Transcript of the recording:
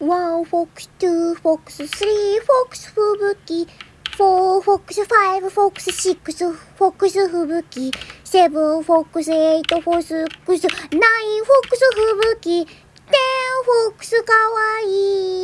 ワンフォックス、ツーフォックス、スリーフォックス吹雪。フォーフォックス、ファイブフォックス、シックスフォックス吹雪。セブンフォックス、エイトフォックス、ナインフォックス吹雪。テンフォックスかわいい